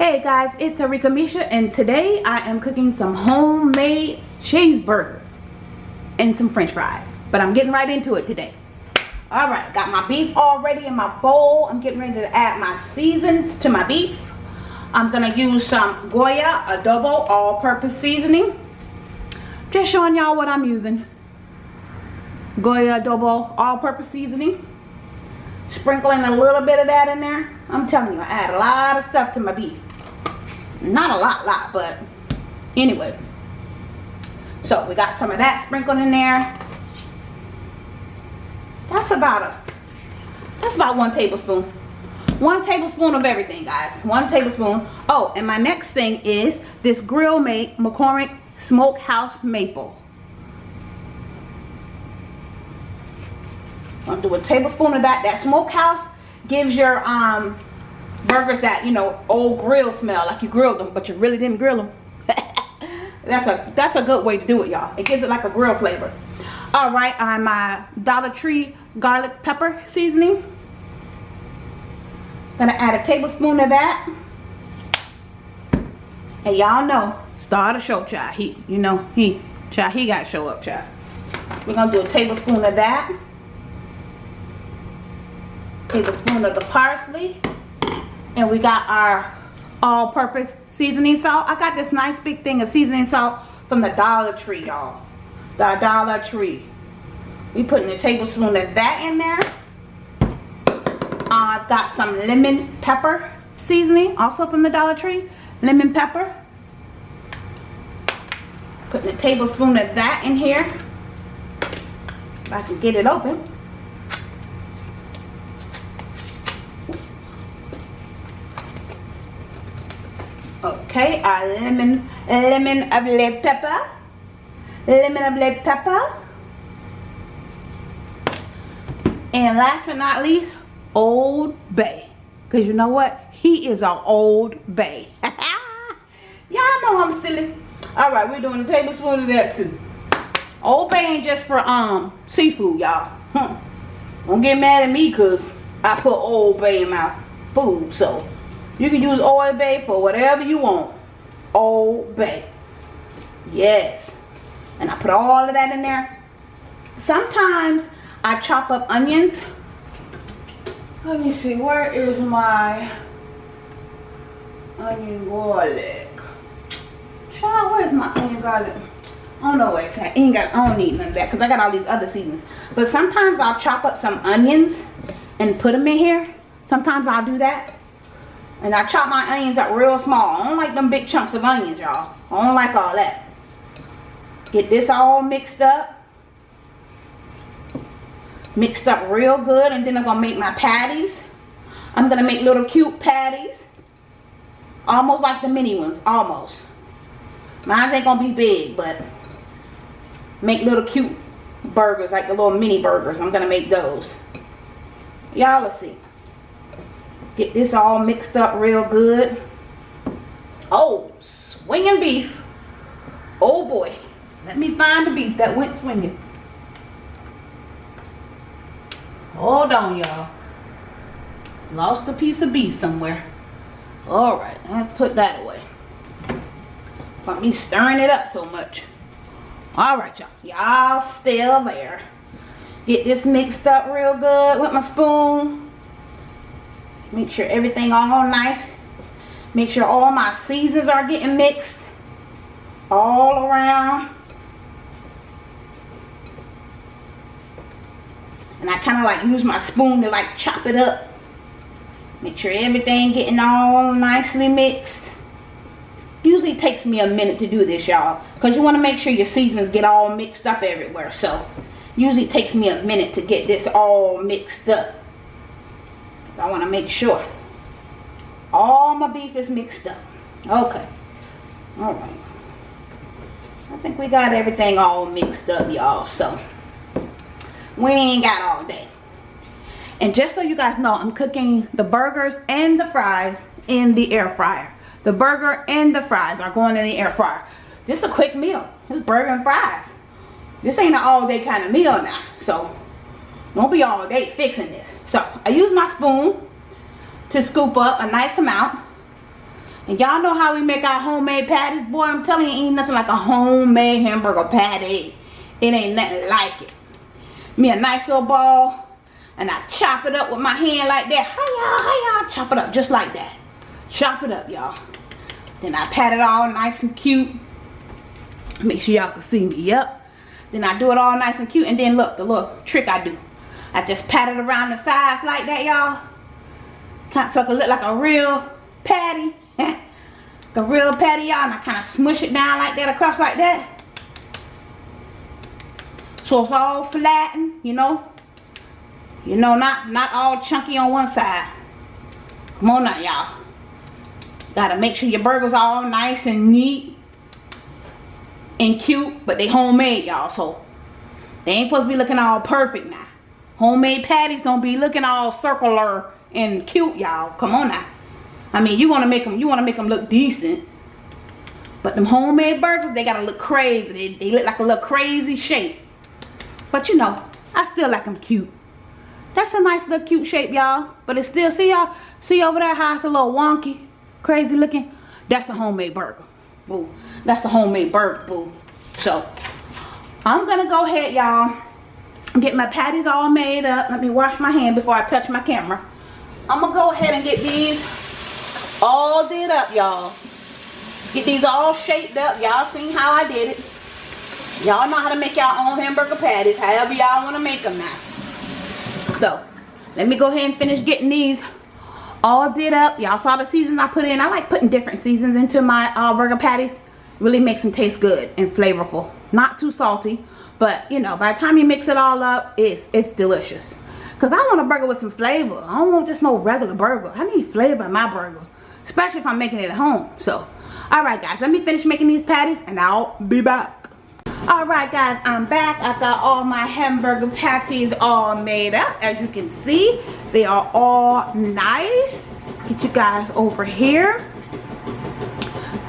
guys it's Arika Misha and today I am cooking some homemade cheeseburgers and some french fries but I'm getting right into it today. Alright got my beef already in my bowl. I'm getting ready to add my seasons to my beef. I'm gonna use some Goya adobo all-purpose seasoning. Just showing y'all what I'm using. Goya adobo all-purpose seasoning. Sprinkling a little bit of that in there. I'm telling you I add a lot of stuff to my beef not a lot lot but anyway. So we got some of that sprinkled in there. That's about a that's about one tablespoon. One tablespoon of everything guys. One tablespoon. Oh and my next thing is this grill mate McCormick smokehouse maple. I'm gonna do a tablespoon of that? That smokehouse gives your um burgers that you know old grill smell like you grilled them but you really didn't grill them. That's a that's a good way to do it y'all. It gives it like a grill flavor. All right on my dollar tree garlic pepper seasoning. Gonna add a tablespoon of that. And y'all know start a show child. He you know he child he got to show up child. We're gonna do a tablespoon of that. Tablespoon of the parsley and we got our all-purpose seasoning salt. I got this nice big thing of seasoning salt from the dollar tree y'all. The dollar tree. We putting a tablespoon of that in there. I've got some lemon pepper seasoning also from the dollar tree. Lemon pepper. Putting a tablespoon of that in here. If i can get it open Okay, a lemon, lemon of red pepper. Lemon of red pepper. And last but not least, Old Bay. Because you know what? He is an Old Bay. Y'all know I'm silly. Alright, we're doing a tablespoon of that too. Old Bay ain't just for um seafood, y'all. Huh. Don't get mad at me because I put Old Bay in my food. So you can use Old Bay for whatever you want. Old Bay. Yes. And I put all of that in there. Sometimes I chop up onions. Let me see. Where is my onion garlic? Child, where's my onion garlic? I don't know where it's at. I ain't got, I don't need none of that because I got all these other seasons. But sometimes I'll chop up some onions and put them in here. Sometimes I'll do that. And I chop my onions up real small. I don't like them big chunks of onions, y'all. I don't like all that. Get this all mixed up. Mixed up real good. And then I'm going to make my patties. I'm going to make little cute patties. Almost like the mini ones. Almost. Mine ain't going to be big, but make little cute burgers. Like the little mini burgers. I'm going to make those. Y'all, let's see. Get this all mixed up real good. Oh, swinging beef. Oh boy. Let me find the beef that went swinging. Hold on, y'all. Lost a piece of beef somewhere. Alright, let's put that away. Got me stirring it up so much. Alright, y'all. Y'all still there. Get this mixed up real good with my spoon. Make sure everything all nice. Make sure all my seasons are getting mixed all around. And I kind of like use my spoon to like chop it up. Make sure everything getting all nicely mixed. Usually takes me a minute to do this, y'all. Because you want to make sure your seasons get all mixed up everywhere. So, usually takes me a minute to get this all mixed up. I want to make sure all my beef is mixed up. Okay. All right. I think we got everything all mixed up, y'all. So, we ain't got all day. And just so you guys know, I'm cooking the burgers and the fries in the air fryer. The burger and the fries are going in the air fryer. This is a quick meal. This burger and fries. This ain't an all day kind of meal now. So, don't be all day fixing this. So I use my spoon to scoop up a nice amount. And y'all know how we make our homemade patties. Boy, I'm telling you, ain't nothing like a homemade hamburger patty. It ain't nothing like it. Me a nice little ball. And I chop it up with my hand like that. How y'all, how y'all chop it up just like that. Chop it up, y'all. Then I pat it all nice and cute. Make sure y'all can see me. Yep. Then I do it all nice and cute. And then look, the little trick I do. I just pat it around the sides like that, y'all. Kind so it can look like a real patty. a real patty, y'all. And I kind of smush it down like that across like that. So it's all flattened, you know. You know, not, not all chunky on one side. Come on now, y'all. Gotta make sure your burgers all nice and neat and cute, but they homemade, y'all. So they ain't supposed to be looking all perfect now. Homemade patties don't be looking all circular and cute, y'all. Come on now. I mean, you want to make them, you want to make them look decent. But them homemade burgers, they gotta look crazy. They, they look like a little crazy shape. But you know, I still like them cute. That's a nice little cute shape, y'all. But it's still, see y'all, see over there how it's a little wonky, crazy looking? That's a homemade burger. Boo. That's a homemade burger, boo. So, I'm gonna go ahead, y'all, get my patties all made up. Let me wash my hand before I touch my camera. I'm gonna go ahead and get these all did up, y'all. Get these all shaped up. Y'all seen how I did it. Y'all know how to make y'all own hamburger patties, however y'all want to make them now. So, let me go ahead and finish getting these all did up. Y'all saw the seasons I put in. I like putting different seasons into my uh, burger patties. Really makes them taste good and flavorful. Not too salty, but you know, by the time you mix it all up, it's it's delicious. Cause I want a burger with some flavor. I don't want just no regular burger. I need flavor in my burger, especially if I'm making it at home. So, all right, guys, let me finish making these patties, and I'll be back. All right, guys, I'm back. I got all my hamburger patties all made up. As you can see, they are all nice. Get you guys over here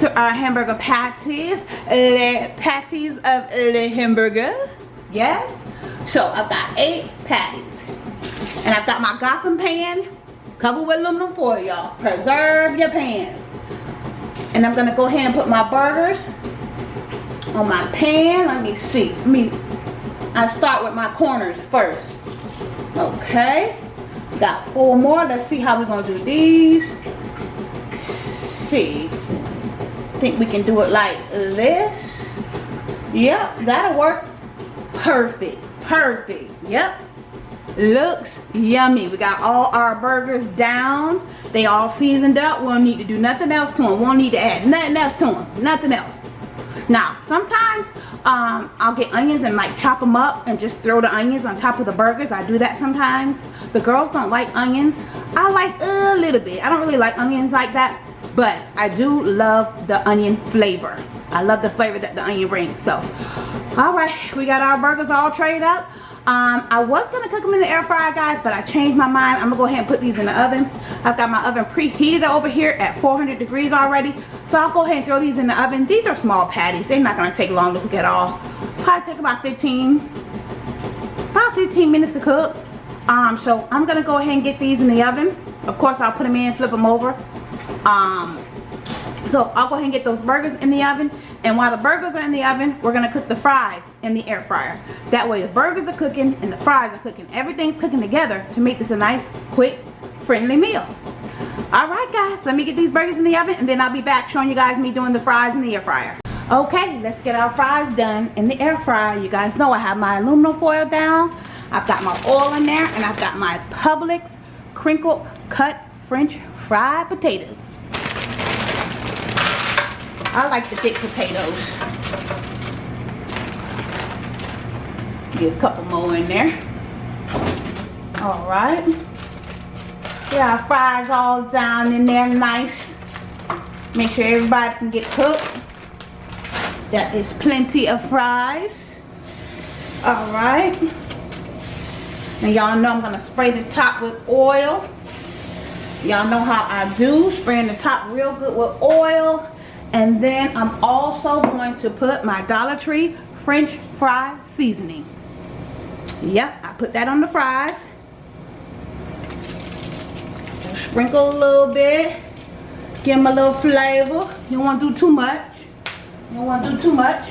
to our hamburger patties. The patties of the hamburger. Yes. So I've got eight patties. And I've got my Gotham pan covered with aluminum foil, y'all. Preserve your pans. And I'm to go ahead and put my burgers on my pan. Let me see. Let me, I start with my corners first. Okay. Got four more. Let's see how we're to do these. See. Think we can do it like this. Yep, that'll work. Perfect. Perfect. Yep. Looks yummy. We got all our burgers down. They all seasoned up. We don't need to do nothing else to them. We won't need to add nothing else to them. Nothing else. Now, sometimes um, I'll get onions and like chop them up and just throw the onions on top of the burgers. I do that sometimes. The girls don't like onions. I like a little bit. I don't really like onions like that. But I do love the onion flavor. I love the flavor that the onion brings. So, all right. We got our burgers all trayed up. Um, I was going to cook them in the air fryer, guys, but I changed my mind. I'm going to go ahead and put these in the oven. I've got my oven preheated over here at 400 degrees already. So I'll go ahead and throw these in the oven. These are small patties. They're not going to take long to cook at all. Probably take about 15, about 15 minutes to cook. Um, so I'm going to go ahead and get these in the oven. Of course, I'll put them in, flip them over. Um, so I'll go ahead and get those burgers in the oven. And while the burgers are in the oven, we're going to cook the fries in the air fryer. That way the burgers are cooking and the fries are cooking. Everything's cooking together to make this a nice, quick, friendly meal. Alright guys, let me get these burgers in the oven and then I'll be back showing you guys me doing the fries in the air fryer. Okay, let's get our fries done in the air fryer. You guys know I have my aluminum foil down. I've got my oil in there and I've got my Publix crinkle cut French fried potatoes. I like the thick potatoes. Get a couple more in there. All right. Yeah, fries all down in there nice. Make sure everybody can get cooked. That is plenty of fries. All right. And y'all know I'm to spray the top with oil. Y'all know how I do. Spraying the top real good with oil. And then I'm also going to put my Dollar Tree French fry seasoning. Yep, I put that on the fries. Just sprinkle a little bit. Give them a little flavor. You don't want to do too much. You don't want to do too much.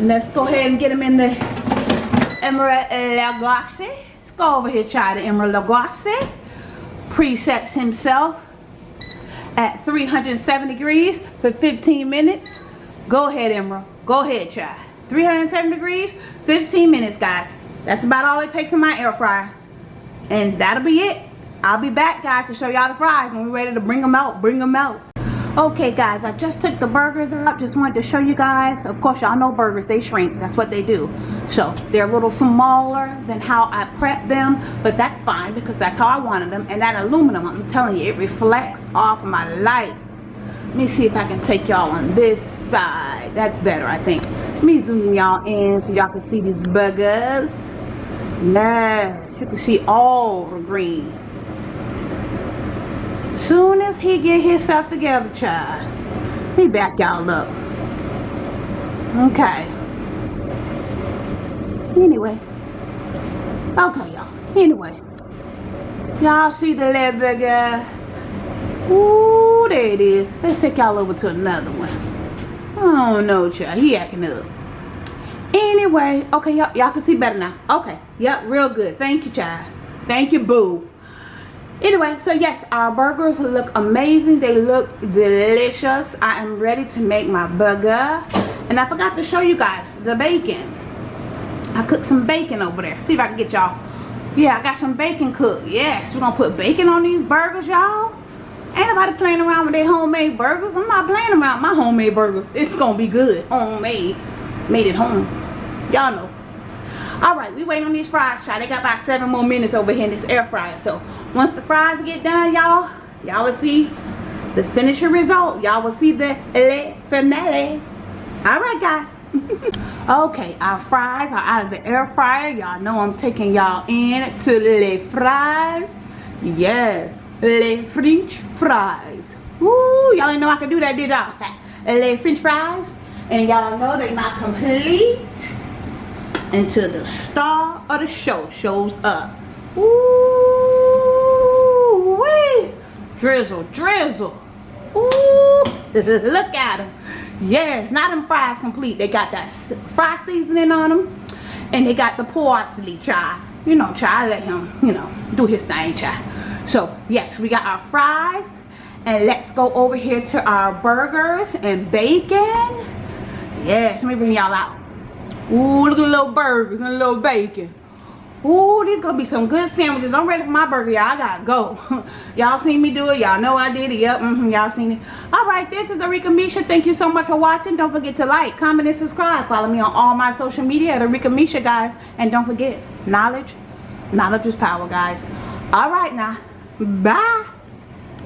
Let's go ahead and get them in the Emeril Lagasse. Let's go over here, try the Emeril Lagasse. Presets himself at 370 degrees for 15 minutes. Go ahead, Emeril. Go ahead, try. 307 degrees, 15 minutes, guys. That's about all it takes in my air fryer. And that'll be it. I'll be back, guys, to show y'all the fries when we're ready to bring them out. Bring them out. Okay, guys, I just took the burgers out. Just wanted to show you guys. Of course, y'all know burgers, they shrink. That's what they do. So, they're a little smaller than how I prep them. But that's fine because that's how I wanted them. And that aluminum, I'm telling you, it reflects off of my light. Let me see if I can take y'all on this side. That's better, I think. Let me zoom y'all in so y'all can see these burgers. Yes, you can see all the green. Soon as he get himself together, child, he back y'all up. Okay. Anyway. Okay, y'all. Anyway. Y'all see the little burger? Ooh, there it is. Let's take y'all over to another one. Oh no, child. He acting up. Anyway, okay, y'all y'all can see better now. Okay, yep, real good. Thank you, child. Thank you, boo. Anyway, so yes, our burgers look amazing. They look delicious. I am ready to make my burger. And I forgot to show you guys the bacon. I cooked some bacon over there. See if I can get y'all. Yeah, I got some bacon cooked. Yes, we're to put bacon on these burgers, y'all. Ain't nobody playing around with their homemade burgers. I'm not playing around my homemade burgers. It's to be good. Homemade. Made at home. Y'all know. Alright, we waiting on these fries, child. They got about seven more minutes over here in this air fryer. So, once the fries get done, y'all, y'all will see the finishing result. Y'all will see the finale. Alright, guys. okay, our fries are out of the air fryer. Y'all know I'm taking y'all in to le fries. Yes, le French fries. Woo, y'all didn't know I could do that, did y'all? le French fries. And y'all know they're not complete until the star of the show shows up. Ooh, wee. Drizzle, drizzle. Ooh, look at them. Yes, not them fries complete. They got that fry seasoning on them. And they got the parsley, child. You know, child, let him, you know, do his thing, child. So, yes, we got our fries. And let's go over here to our burgers and bacon. Yes, let me bring y'all out. Ooh, look at the little burgers and the little bacon. Ooh, these gonna be some good sandwiches. I'm ready for my burger, y'all. I gotta go. y'all seen me do it. Y'all know I did it. Yep, mm -hmm, y'all seen it. Alright, this is Arika Misha. Thank you so much for watching. Don't forget to like, comment, and subscribe. Follow me on all my social media at Arika Misha, guys. And don't forget, knowledge, knowledge is power, guys. Alright now. Bye.